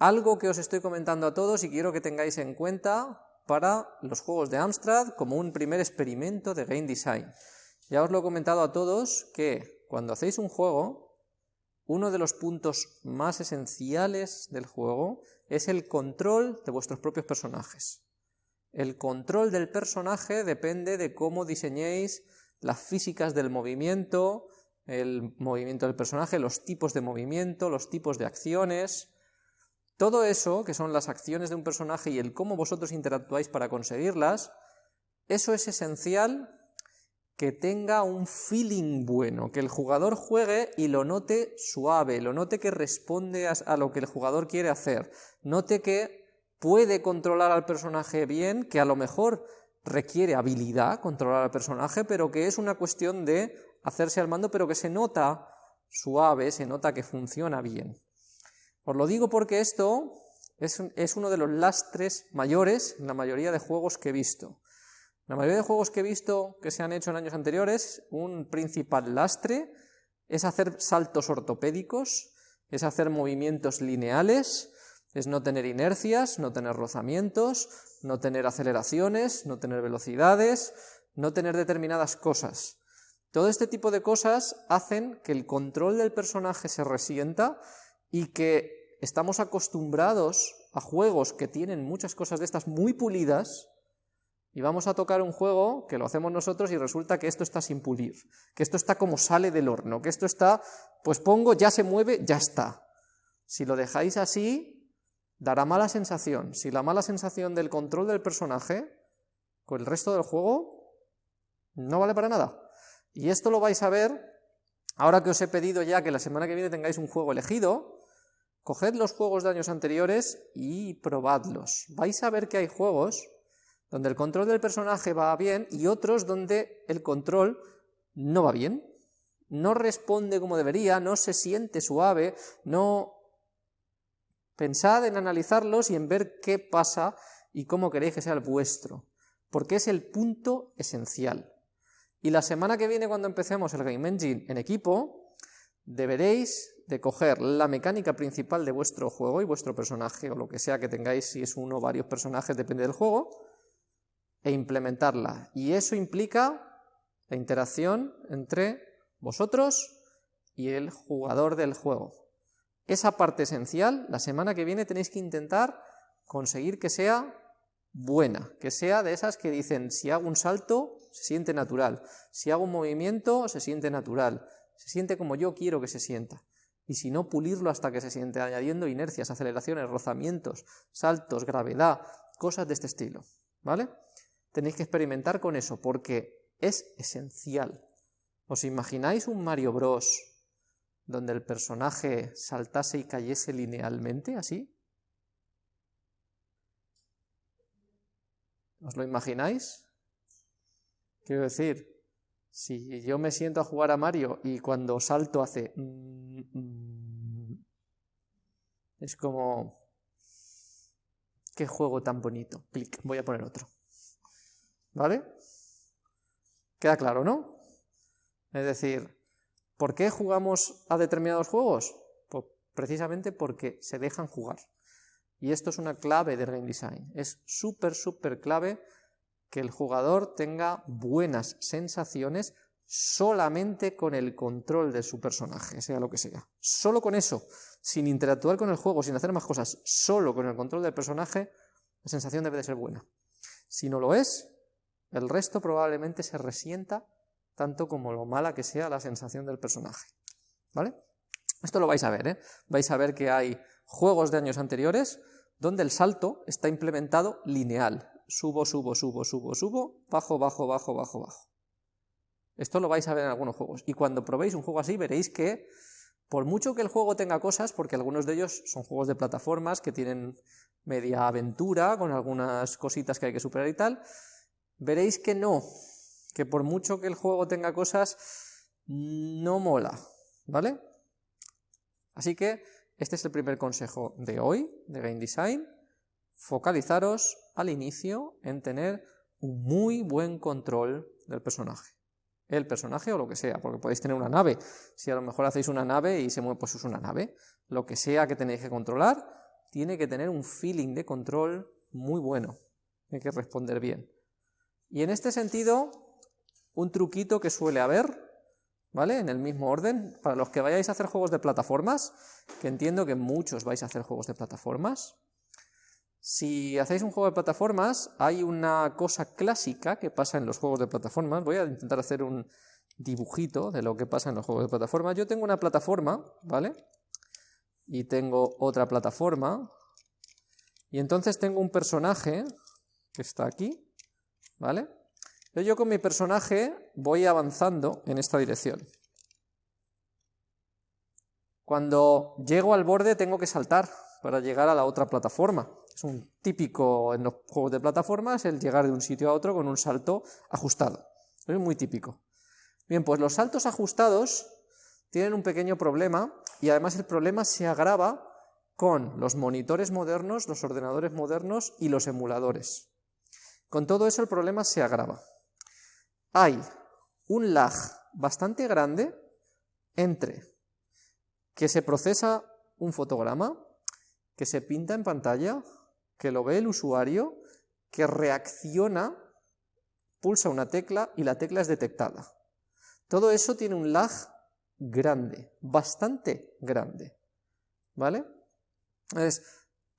algo que os estoy comentando a todos y quiero que tengáis en cuenta para los juegos de Amstrad como un primer experimento de game design. Ya os lo he comentado a todos que cuando hacéis un juego, uno de los puntos más esenciales del juego es el control de vuestros propios personajes. El control del personaje depende de cómo diseñéis las físicas del movimiento, el movimiento del personaje, los tipos de movimiento, los tipos de acciones. Todo eso, que son las acciones de un personaje y el cómo vosotros interactuáis para conseguirlas, eso es esencial que tenga un feeling bueno, que el jugador juegue y lo note suave, lo note que responde a, lo que el jugador quiere hacer, note que puede controlar al personaje bien, que a lo mejor requiere habilidad controlar al personaje, pero que es una cuestión de hacerse al mando, pero que se nota suave, se nota que funciona bien. Os lo digo porque esto es, es uno de los lastres mayores en la mayoría de juegos que he visto. La mayoría de juegos que he visto que se han hecho en años anteriores, un principal lastre es hacer saltos ortopédicos, es hacer movimientos lineales, es no tener inercias, no tener rozamientos, no tener aceleraciones, no tener velocidades, no tener determinadas cosas. Todo este tipo de cosas hacen que el control del personaje se resienta y que estamos acostumbrados a juegos que tienen muchas cosas de estas muy pulidas y vamos a tocar un juego que lo hacemos nosotros y resulta que esto está sin pulir, que esto está como sale del horno, que esto está, pues pongo, ya se mueve, ya está. Si lo dejáis así, dará mala sensación. Si la mala sensación del control del personaje con el resto del juego no vale para nada. Y esto lo vais a ver ahora que os he pedido ya que la semana que viene tengáis un juego elegido, coged los juegos de años anteriores y probadlos. Vais a ver que hay juegos donde el control del personaje va bien y otros donde el control no va bien, no responde como debería, no se siente suave, no Pensad en analizarlos y en ver qué pasa y cómo queréis que sea el vuestro, porque es el punto esencial. Y la semana que viene, cuando empecemos el Game Engine en equipo, deberéis de coger la mecánica principal de vuestro juego y vuestro personaje, o lo que sea que tengáis, si es uno o varios personajes, depende del juego, e implementarla. Y eso implica la interacción entre vosotros y el jugador del juego. Esa parte esencial, la semana que viene tenéis que intentar conseguir que sea buena, que sea de esas que dicen, si hago un salto, se siente natural, si hago un movimiento, se siente natural, se siente como yo quiero que se sienta. Y si no, pulirlo hasta que se siente, añadiendo inercias, aceleraciones, rozamientos, saltos, gravedad, cosas de este estilo, ¿vale? Tenéis que experimentar con eso, porque es esencial. ¿Os imagináis un Mario Bros donde el personaje saltase y cayese linealmente, así? ¿Os lo imagináis? Quiero decir, si yo me siento a jugar a Mario y cuando salto hace... Mm, mm, es como... ¡Qué juego tan bonito! Clic, voy a poner otro. ¿Vale? Queda claro, ¿no? Es decir, ¿Por qué jugamos a determinados juegos? Pues precisamente porque se dejan jugar. Y esto es una clave del game design. Es súper, súper clave que el jugador tenga buenas sensaciones solamente con el control de su personaje, sea lo que sea. Solo con eso, sin interactuar con el juego, sin hacer más cosas, solo con el control del personaje, la sensación debe de ser buena. Si no lo es, el resto probablemente se resienta tanto como lo mala que sea la sensación del personaje. ¿Vale? Esto lo vais a ver, ¿eh? Vais a ver que hay juegos de años anteriores donde el salto está implementado lineal. Subo, subo, subo, subo, subo, bajo, bajo, bajo, bajo, bajo. Esto lo vais a ver en algunos juegos. Y cuando probéis un juego así veréis que, por mucho que el juego tenga cosas, porque algunos de ellos son juegos de plataformas que tienen media aventura, con algunas cositas que hay que superar y tal, veréis que no, que por mucho que el juego tenga cosas, no mola, ¿vale? Así que este es el primer consejo de hoy, de Game Design, focalizaros al inicio en tener un muy buen control del personaje. El personaje o lo que sea, porque podéis tener una nave. Si a lo mejor hacéis una nave y se mueve, pues es una nave. Lo que sea que tenéis que controlar, tiene que tener un feeling de control muy bueno, hay que responder bien. Y en este sentido, un truquito que suele haber, ¿vale? En el mismo orden, para los que vayáis a hacer juegos de plataformas, que entiendo que muchos vais a hacer juegos de plataformas, si hacéis un juego de plataformas, hay una cosa clásica que pasa en los juegos de plataformas. Voy a intentar hacer un dibujito de lo que pasa en los juegos de plataformas. Yo tengo una plataforma, ¿vale? Y tengo otra plataforma. Y entonces tengo un personaje que está aquí, ¿vale? Yo con mi personaje voy avanzando en esta dirección. Cuando llego al borde tengo que saltar para llegar a la otra plataforma. Es un típico en los juegos de plataformas el llegar de un sitio a otro con un salto ajustado. Es muy típico. Bien, pues los saltos ajustados tienen un pequeño problema y además el problema se agrava con los monitores modernos, los ordenadores modernos y los emuladores. Con todo eso el problema se agrava. Hay un lag bastante grande entre que se procesa un fotograma, que se pinta en pantalla, que lo ve el usuario, que reacciona, pulsa una tecla y la tecla es detectada. Todo eso tiene un lag grande, bastante grande. ¿Vale? Entonces,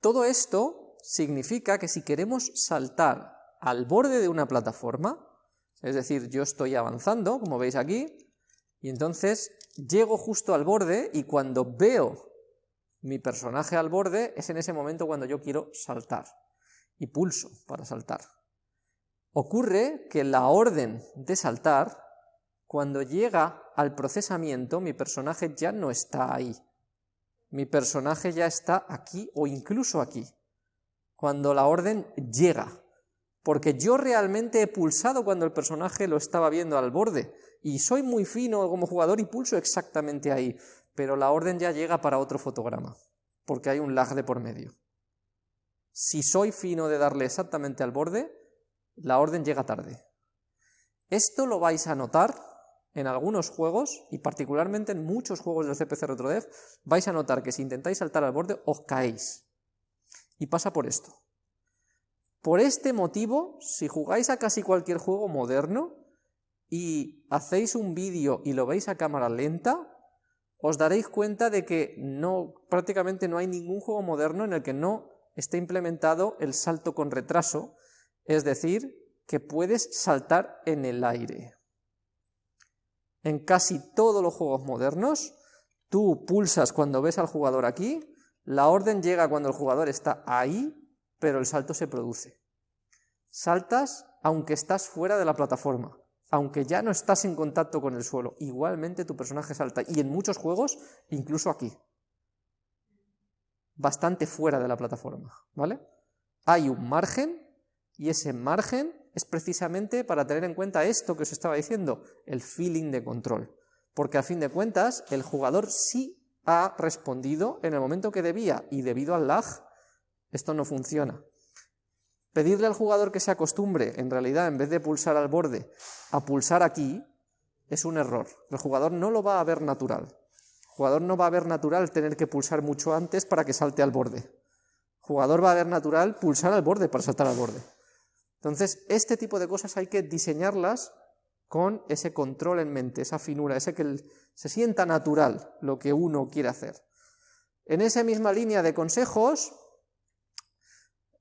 todo esto significa que si queremos saltar al borde de una plataforma, es decir, yo estoy avanzando, como veis aquí, y entonces llego justo al borde y cuando veo mi personaje al borde, es en ese momento cuando yo quiero saltar. Y pulso para saltar. Ocurre que la orden de saltar, cuando llega al procesamiento, mi personaje ya no está ahí. Mi personaje ya está aquí o incluso aquí. Cuando la orden llega. Porque yo realmente he pulsado cuando el personaje lo estaba viendo al borde. Y soy muy fino como jugador y pulso exactamente ahí pero la orden ya llega para otro fotograma, porque hay un lag de por medio. Si soy fino de darle exactamente al borde, la orden llega tarde. Esto lo vais a notar en algunos juegos, y particularmente en muchos juegos del CPC RetroDev, vais a notar que si intentáis saltar al borde, os caéis. Y pasa por esto. Por este motivo, si jugáis a casi cualquier juego moderno y hacéis un vídeo y lo veis a cámara lenta, os daréis cuenta de que prácticamente no hay ningún juego moderno en el que no esté implementado el salto con retraso, es decir, que puedes saltar en el aire. En casi todos los juegos modernos, tú pulsas cuando ves al jugador aquí, la orden llega cuando el jugador está ahí, pero el salto se produce. Saltas aunque estás fuera de la plataforma aunque ya no estás en contacto con el suelo, igualmente tu personaje salta. Y en muchos juegos, incluso aquí. Bastante fuera de la plataforma, ¿vale? Hay un margen, y ese margen es precisamente para tener en cuenta esto que os estaba diciendo, el feeling de control. Porque a fin de cuentas, el jugador sí ha respondido en el momento que debía, y debido al lag, esto no funciona. Pedirle al jugador que se acostumbre, en realidad, en vez de pulsar al borde, a pulsar aquí, es un error. El jugador no lo va a ver natural. El jugador no va a ver natural tener que pulsar mucho antes para que salte al borde. El jugador va a ver natural pulsar al borde para saltar al borde. Entonces, este tipo de cosas hay que diseñarlas con ese control en mente, esa finura, ese que se sienta natural lo que uno quiere hacer. En esa misma línea de consejos,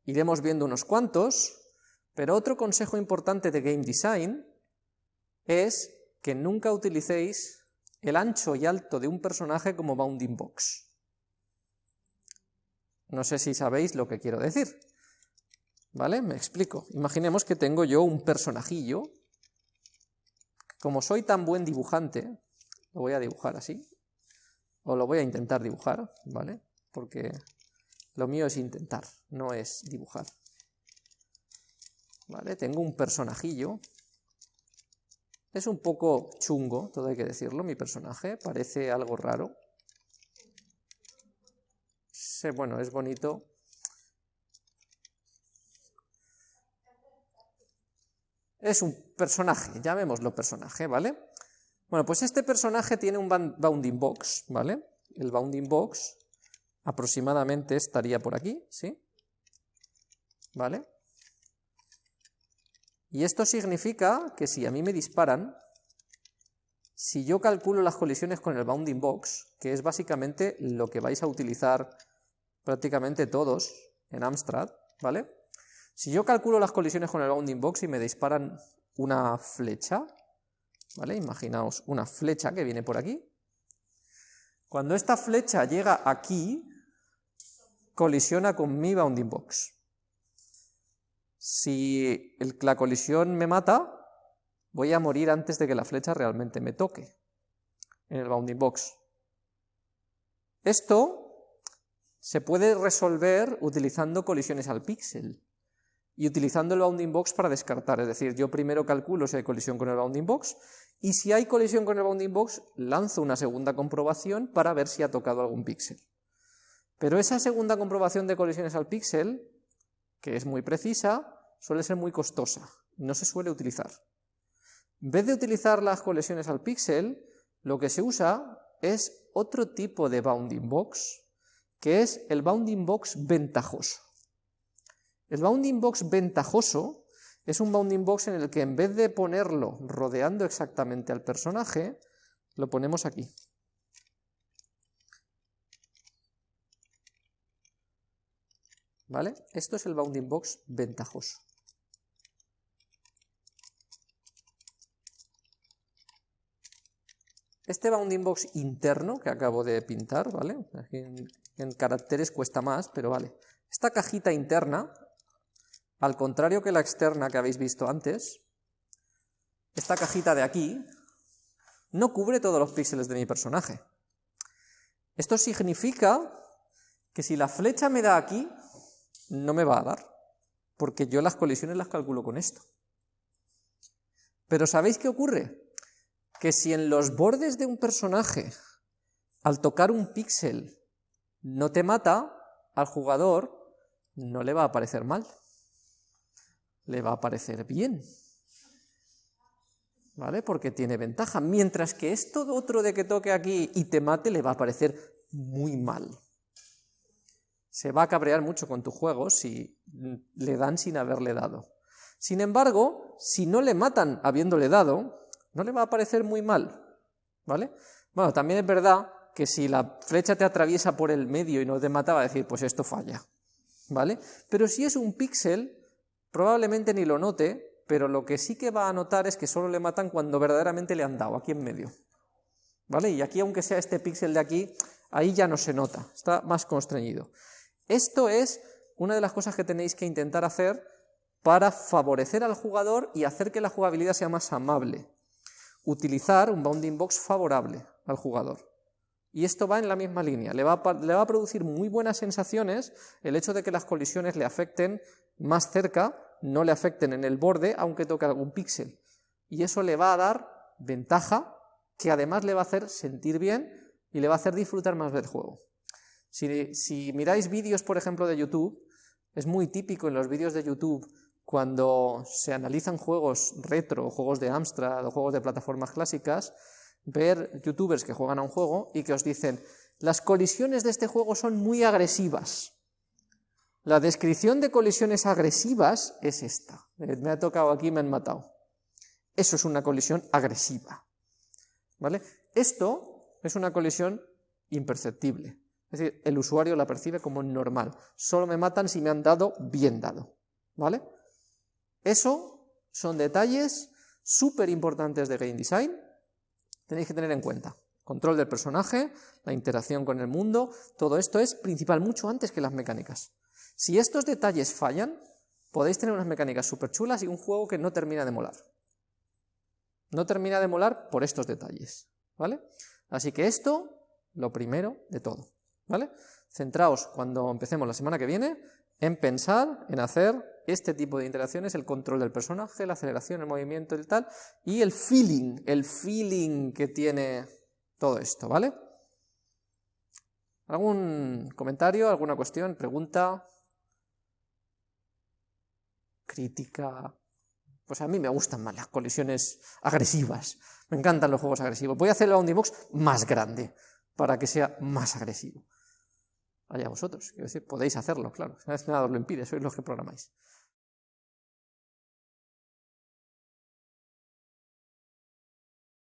Iremos viendo unos cuantos, pero otro consejo importante de Game Design es que nunca utilicéis el ancho y alto de un personaje como bounding box. No sé si sabéis lo que quiero decir. ¿Vale? Me explico. Imaginemos que tengo yo un personajillo. Como soy tan buen dibujante, lo voy a dibujar así. O lo voy a intentar dibujar, ¿vale? Porque lo mío es intentar, no es dibujar. ¿Vale? Tengo un personajillo. Es un poco chungo, todo hay que decirlo, mi personaje. Parece algo raro. bueno, es bonito. Es un personaje, llamémoslo personaje, ¿vale? Bueno, pues este personaje tiene un bounding box, ¿vale? El bounding box aproximadamente estaría por aquí, ¿sí? ¿Vale? Y esto significa que si a mí me disparan, si yo calculo las colisiones con el bounding box, que es básicamente lo que vais a utilizar prácticamente todos en Amstrad, ¿vale? Si yo calculo las colisiones con el bounding box y me disparan una flecha, ¿vale? Imaginaos una flecha que viene por aquí. Cuando esta flecha llega aquí, colisiona con mi bounding box. Si la colisión me mata, voy a morir antes de que la flecha realmente me toque en el bounding box. Esto se puede resolver utilizando colisiones al píxel y utilizando el bounding box para descartar, es decir, yo primero calculo si hay colisión con el bounding box y si hay colisión con el bounding box lanzo una segunda comprobación para ver si ha tocado algún píxel. Pero esa segunda comprobación de colisiones al píxel, que es muy precisa, suele ser muy costosa, no se suele utilizar. En vez de utilizar las colisiones al píxel, lo que se usa es otro tipo de bounding box, que es el bounding box ventajoso. El bounding box ventajoso es un bounding box en el que en vez de ponerlo rodeando exactamente al personaje, lo ponemos aquí. ¿Vale? Esto es el bounding box ventajoso. Este bounding box interno que acabo de pintar, ¿vale? en, caracteres cuesta más, pero vale. Esta cajita interna, al contrario que la externa que habéis visto antes, esta cajita de aquí no cubre todos los píxeles de mi personaje. Esto significa que si la flecha me da aquí, no me va a dar, porque yo las colisiones las calculo con esto. Pero ¿sabéis qué ocurre? que si en los bordes de un personaje, al tocar un píxel, no te mata, al jugador no le va a parecer mal, le va a parecer bien, ¿vale? Porque tiene ventaja, mientras que esto otro de que toque aquí y te mate le va a parecer muy mal. Se va a cabrear mucho con tu juego si le dan sin haberle dado. Sin embargo, si no le matan habiéndole dado, no le va a parecer muy mal, ¿vale? Bueno, también es verdad que si la flecha te atraviesa por el medio y no te mata, va a decir, pues esto falla, ¿vale? Pero si es un píxel, probablemente ni lo note, pero lo que sí que va a notar es que solo le matan cuando verdaderamente le han dado, aquí en medio, ¿vale? Y aquí, aunque sea este píxel de aquí, ahí ya no se nota, está más constreñido. Esto es una de las cosas que tenéis que intentar hacer para favorecer al jugador y hacer que la jugabilidad sea más amable utilizar un bounding box favorable al jugador. Y esto va en la misma línea, le va, a, producir muy buenas sensaciones el hecho de que las colisiones le afecten más cerca, no le afecten en el borde, aunque toque algún píxel. Y eso le va a dar ventaja, que además le va a hacer sentir bien y le va a hacer disfrutar más del juego. Si, miráis vídeos, por ejemplo, de YouTube, es muy típico en los vídeos de YouTube cuando se analizan juegos retro, juegos de Amstrad o juegos de plataformas clásicas, ver youtubers que juegan a un juego y que os dicen, las colisiones de este juego son muy agresivas. La descripción de colisiones agresivas es esta. Eh, me ha tocado aquí, me han matado. Eso es una colisión agresiva. ¿Vale? Esto es una colisión imperceptible. Es decir, el usuario la percibe como normal. Solo me matan si me han dado bien dado. ¿Vale? Eso son detalles súper importantes de Game Design, tenéis que tener en cuenta. Control del personaje, la interacción con el mundo, todo esto es principal mucho antes que las mecánicas. Si estos detalles fallan, podéis tener unas mecánicas súper chulas y un juego que no termina de molar. No termina de molar por estos detalles, ¿vale? Así que esto, lo primero de todo, ¿vale? Centraos cuando empecemos la semana que viene en pensar, en hacer este tipo de interacciones, el control del personaje, la aceleración, el movimiento y tal, y el feeling, el feeling que tiene todo esto, ¿vale? ¿Algún comentario, alguna cuestión, pregunta? ¿Crítica? Pues a mí me gustan más las colisiones agresivas, me encantan los juegos agresivos. Voy a hacer el box más grande, para que sea más agresivo. Allá vosotros. Quiero decir, podéis hacerlo, claro. Nada os lo impide, sois los que programáis.